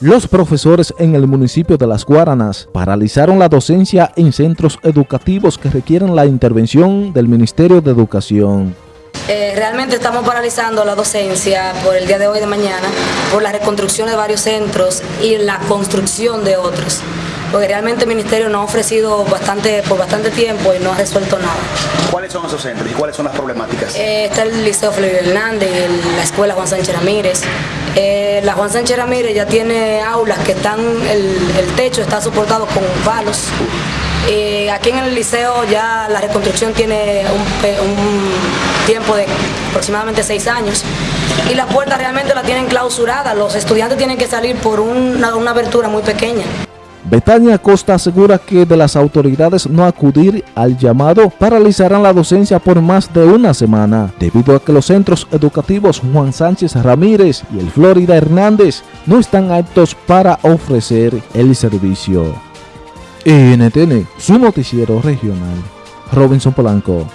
Los profesores en el municipio de Las Guaranas paralizaron la docencia en centros educativos que requieren la intervención del Ministerio de Educación. Eh, realmente estamos paralizando la docencia por el día de hoy y de mañana, por la reconstrucción de varios centros y la construcción de otros porque realmente el Ministerio nos ha ofrecido bastante, por bastante tiempo y no ha resuelto nada. ¿Cuáles son esos centros y cuáles son las problemáticas? Eh, está el Liceo Felipe Hernández, la Escuela Juan Sánchez Ramírez. Eh, la Juan Sánchez Ramírez ya tiene aulas que están, el, techo está soportado con palos. Eh, aquí en el liceo ya la reconstrucción tiene un, tiempo de aproximadamente seis años y las puertas realmente la tienen clausuradas, los estudiantes tienen que salir por una, una abertura muy pequeña. Betania Costa asegura que de las autoridades no acudir al llamado paralizarán la docencia por más de una semana, debido a que los centros educativos Juan Sánchez Ramírez y el Florida Hernández no están aptos para ofrecer el servicio. NTN, su noticiero regional. Robinson Polanco.